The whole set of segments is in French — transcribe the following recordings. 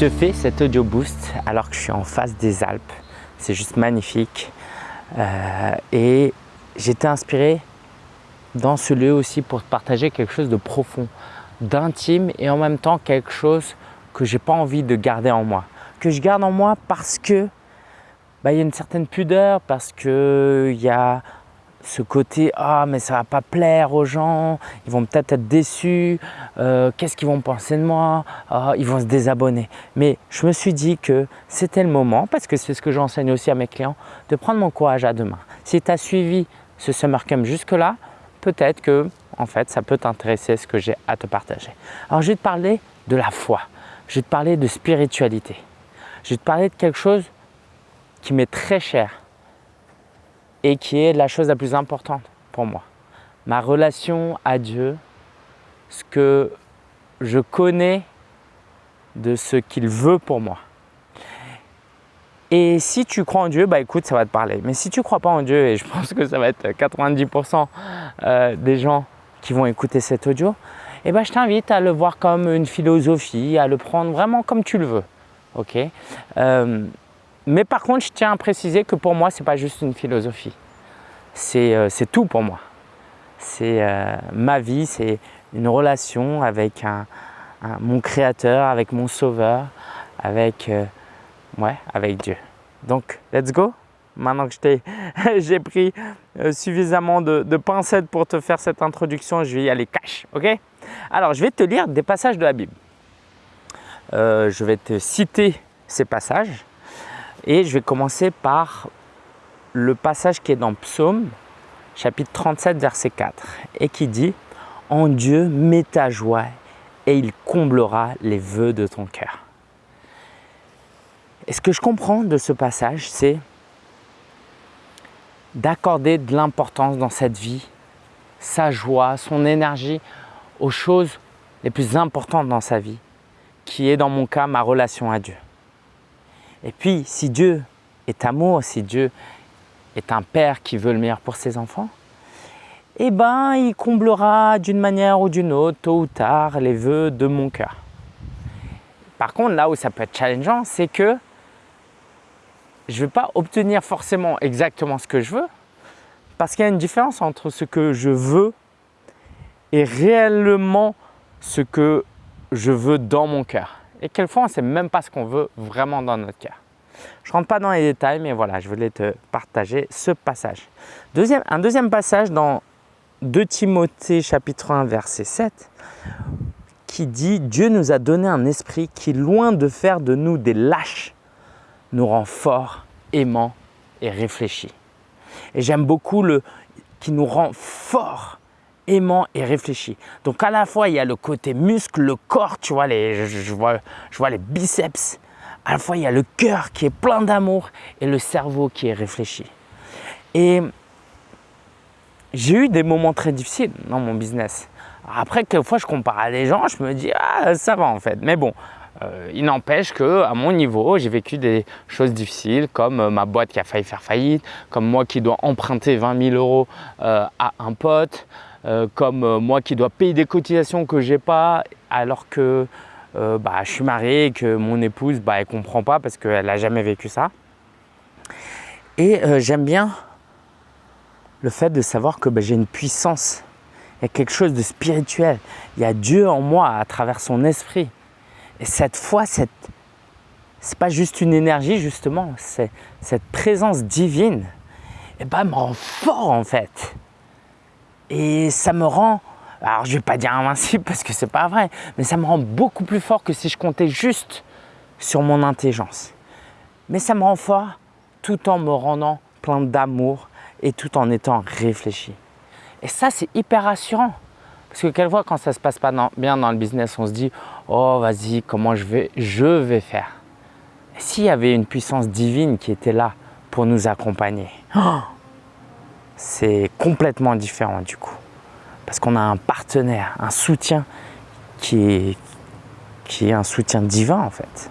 te fais cet audio boost alors que je suis en face des Alpes. C'est juste magnifique. Euh, et j'étais inspiré dans ce lieu aussi pour partager quelque chose de profond, d'intime et en même temps quelque chose que j'ai pas envie de garder en moi. Que je garde en moi parce que bah, il y a une certaine pudeur, parce qu'il y a ce côté « ah mais ça va pas plaire aux gens, ils vont peut-être être déçus, euh, qu'est-ce qu'ils vont penser de moi, ah, ils vont se désabonner ». Mais je me suis dit que c'était le moment, parce que c'est ce que j'enseigne aussi à mes clients, de prendre mon courage à deux mains. Si tu as suivi ce Summer Camp jusque-là, peut-être que en fait ça peut t'intéresser ce que j'ai à te partager. Alors je vais te parler de la foi, je vais te parler de spiritualité, je vais te parler de quelque chose qui m'est très cher et qui est la chose la plus importante pour moi. Ma relation à Dieu, ce que je connais de ce qu'il veut pour moi. Et si tu crois en Dieu, bah écoute, ça va te parler. Mais si tu ne crois pas en Dieu, et je pense que ça va être 90% euh, des gens qui vont écouter cet audio, eh ben, je t'invite à le voir comme une philosophie, à le prendre vraiment comme tu le veux. ok? Euh, mais par contre, je tiens à préciser que pour moi, ce n'est pas juste une philosophie. C'est euh, tout pour moi. C'est euh, ma vie, c'est une relation avec mon Créateur, avec mon Sauveur, avec, euh, ouais, avec Dieu. Donc, let's go Maintenant que j'ai pris suffisamment de, pincettes pour te faire cette introduction, je vais y aller cash, ok? Alors, je vais te lire des passages de la Bible. je vais te citer ces passages et je vais commencer par le passage qui est dans Psaume, chapitre 37, verset 4, et qui dit « En Dieu, mets ta joie et il comblera les vœux de ton cœur. » Et ce que je comprends de ce passage, c'est d'accorder de l'importance dans cette vie, sa joie, son énergie aux choses les plus importantes dans sa vie, qui est dans mon cas ma relation à Dieu. Et puis, si Dieu est amour, si Dieu est un père qui veut le meilleur pour ses enfants, eh ben, il comblera d'une manière ou d'une autre, tôt ou tard, les vœux de mon cœur. Par contre, là où ça peut être challengeant, c'est que je ne vais pas obtenir forcément exactement ce que je veux, parce qu'il y a une différence entre ce que je veux et réellement ce que je veux dans mon cœur. Et quelquefois, on ne sait même pas ce qu'on veut vraiment dans notre cœur. Je ne rentre pas dans les détails, mais voilà, je voulais te partager ce passage. Un deuxième passage dans 2 Timothée chapitre 1 verset 7 qui dit « Dieu nous a donné un esprit qui, loin de faire de nous des lâches, nous rend forts, aimants et réfléchis. » Et j'aime beaucoup le « qui nous rend forts, aimant et réfléchi. Donc à la fois, il y a le côté muscle, le corps, tu vois, je, vois, les biceps. À la fois, il y a le cœur qui est plein d'amour et le cerveau qui est réfléchi. Et j'ai eu des moments très difficiles dans mon business. Après, quelquefois, je compare à des gens, je me dis, ah, ça va en fait. Mais bon, euh, il n'empêche qu'à mon niveau, j'ai vécu des choses difficiles comme euh, ma boîte qui a failli faire faillite, comme moi qui dois emprunter 20 000 euros euh, à un pote, euh, comme euh, moi qui dois payer des cotisations que j'ai pas alors que euh, bah, je suis marié et que mon épouse bah, elle comprend pas parce qu'elle n'a jamais vécu ça. Et j'aime bien le fait de savoir que bah, j'ai une puissance, il y a quelque chose de spirituel, il y a Dieu en moi à travers son esprit. Et cette foi, cette, c'est pas juste une énergie justement, c'est cette présence divine, et bah, me rend fort en fait. Et ça me rend, alors je ne vais pas dire invincible parce que ce n'est pas vrai, mais ça me rend beaucoup plus fort que si je comptais juste sur mon intelligence. Mais ça me rend fort tout en me rendant plein d'amour et tout en étant réfléchi. Et ça, c'est hyper rassurant. Parce que quelquefois, quand ça ne se passe pas bien dans le business, on se dit « Oh, vas-y, comment je vais, je vais faire ?» S'il y avait une puissance divine qui était là pour nous accompagner, oh, c'est complètement différent du coup. Parce qu'on a un partenaire, un soutien qui est, un soutien divin en fait.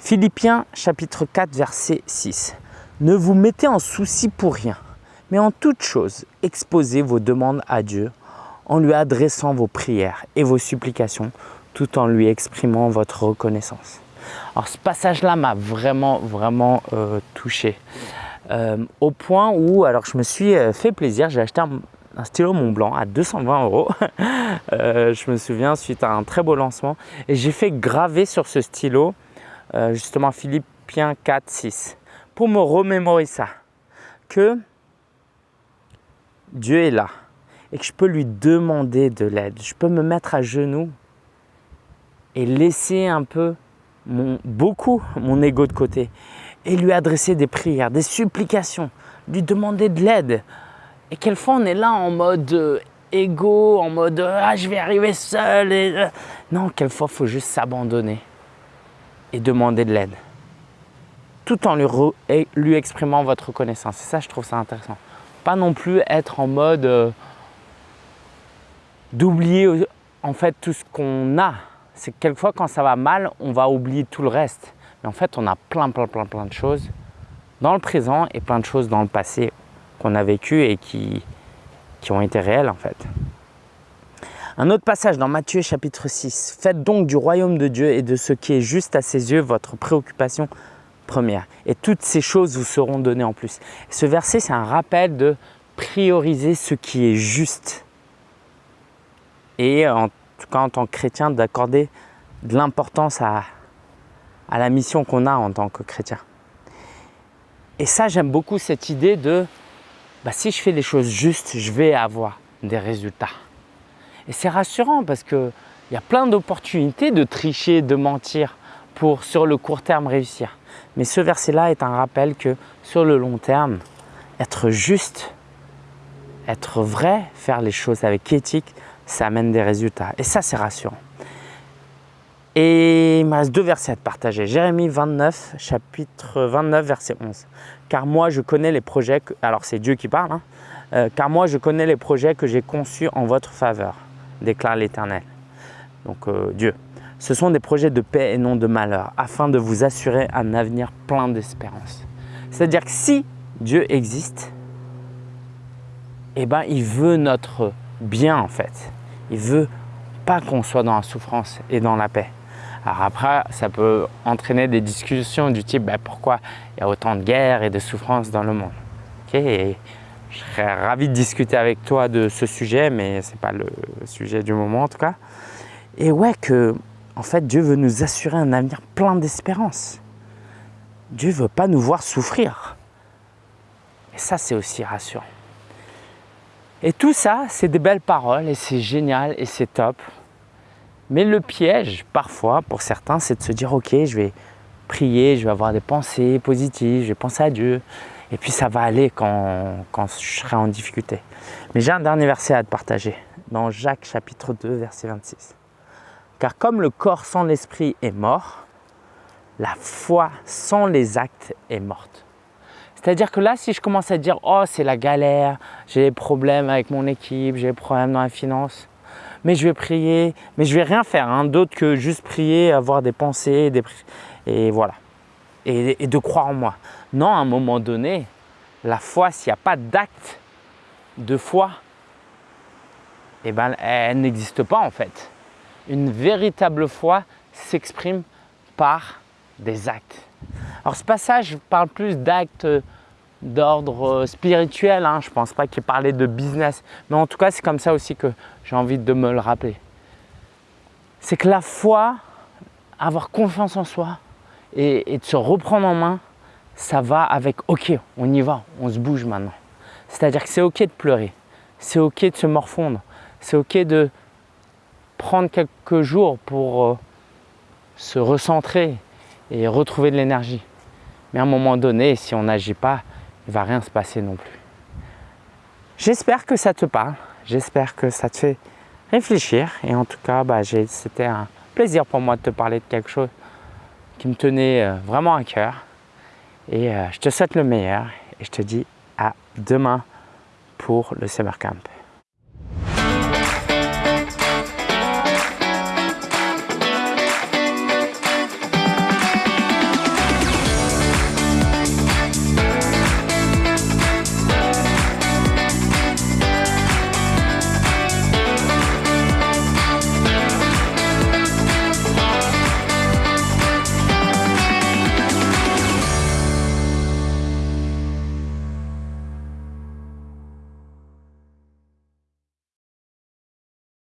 Philippiens chapitre 4 verset 6. Ne vous mettez en souci pour rien, mais en toute chose, exposez vos demandes à Dieu en lui adressant vos prières et vos supplications tout en lui exprimant votre reconnaissance. Alors ce passage-là m'a vraiment, vraiment euh, touché. Euh, au point où, alors je me suis euh, fait plaisir, j'ai acheté un, stylo Mont Blanc à 220 euros. je me souviens, suite à un très beau lancement. Et j'ai fait graver sur ce stylo, justement Philippiens 4, 6, pour me remémorer ça. Que Dieu est là et que je peux lui demander de l'aide. Je peux me mettre à genoux et laisser un peu, beaucoup, mon ego de côté et lui adresser des prières, des supplications, lui demander de l'aide. Et quelquefois on est là en mode euh, ego, en mode ah je vais arriver seul. Et, euh. Non, quelquefois il faut juste s'abandonner et demander de l'aide, tout en lui, lui exprimant votre reconnaissance. Et ça, je trouve ça intéressant. Pas non plus être en mode euh, d'oublier en fait tout ce qu'on a c'est que quelquefois quand ça va mal, on va oublier tout le reste. Mais en fait, on a plein, plein, plein, plein de choses dans le présent et plein de choses dans le passé qu'on a vécu et qui, qui ont été réelles en fait. Un autre passage dans Matthieu chapitre 6. Faites donc du royaume de Dieu et de ce qui est juste à ses yeux votre préoccupation première. Et toutes ces choses vous seront données en plus. Ce verset, c'est un rappel de prioriser ce qui est juste. Et en tout cas en tant que chrétien, d'accorder de l'importance à, la mission qu'on a en tant que chrétien. Et ça, j'aime beaucoup cette idée de bah, si je fais les choses justes, je vais avoir des résultats. Et c'est rassurant parce qu'il y a plein d'opportunités de tricher, de mentir pour sur le court terme réussir. Mais ce verset-là est un rappel que sur le long terme, être juste, être vrai, faire les choses avec éthique, ça amène des résultats. Et ça, c'est rassurant. Et il me reste deux versets à te partager. Jérémie 29, chapitre 29, verset 11. Car moi, je connais les projets, que... alors c'est Dieu qui parle, hein. euh, car moi, je connais les projets que j'ai conçus en votre faveur, déclare l'Éternel. Donc euh, Dieu. Ce sont des projets de paix et non de malheur, afin de vous assurer un avenir plein d'espérance. C'est-à-dire que si Dieu existe, eh ben, il veut notre bien en fait. Il veut pas qu'on soit dans la souffrance et dans la paix. Alors après, ça peut entraîner des discussions du type ben, pourquoi il y a autant de guerres et de souffrances dans le monde? je serais ravi de discuter avec toi de ce sujet, mais ce n'est pas le sujet du moment en tout cas. Et ouais, que en fait, Dieu veut nous assurer un avenir plein d'espérance. Dieu ne veut pas nous voir souffrir. Et ça, c'est aussi rassurant. Et tout ça, c'est des belles paroles et c'est génial et c'est top. Mais le piège, parfois, pour certains, c'est de se dire « Ok, je vais prier, je vais avoir des pensées positives, je vais penser à Dieu. Et puis ça va aller quand, je serai en difficulté. » Mais j'ai un dernier verset à te partager, dans Jacques chapitre 2, verset 26. « Car comme le corps sans l'esprit est mort, la foi sans les actes est morte. » C'est-à-dire que là, si je commence à dire « Oh, c'est la galère, j'ai des problèmes avec mon équipe, j'ai des problèmes dans la finance, mais je vais prier, mais je vais rien faire hein, d'autre que juste prier, avoir des pensées, des et voilà, et, de croire en moi. » Non, à un moment donné, la foi, s'il n'y a pas d'acte de foi, eh ben, elle n'existe pas en fait. Une véritable foi s'exprime par des actes. Alors ce passage parle plus d'actes d'ordre spirituel, hein. je ne pense pas qu'il parlait de business, mais en tout cas c'est comme ça aussi que j'ai envie de me le rappeler. C'est que la foi, avoir confiance en soi et, de se reprendre en main, ça va avec « ok, on y va, on se bouge maintenant ». C'est-à-dire que c'est ok de pleurer, c'est ok de se morfondre, c'est ok de prendre quelques jours pour euh, se recentrer et retrouver de l'énergie. Mais à un moment donné, si on n'agit pas, il ne va rien se passer non plus. J'espère que ça te parle, j'espère que ça te fait réfléchir et en tout cas, bah, c'était un plaisir pour moi de te parler de quelque chose qui me tenait euh, vraiment à cœur. Et euh, je te souhaite le meilleur et je te dis à demain pour le Summer Camp.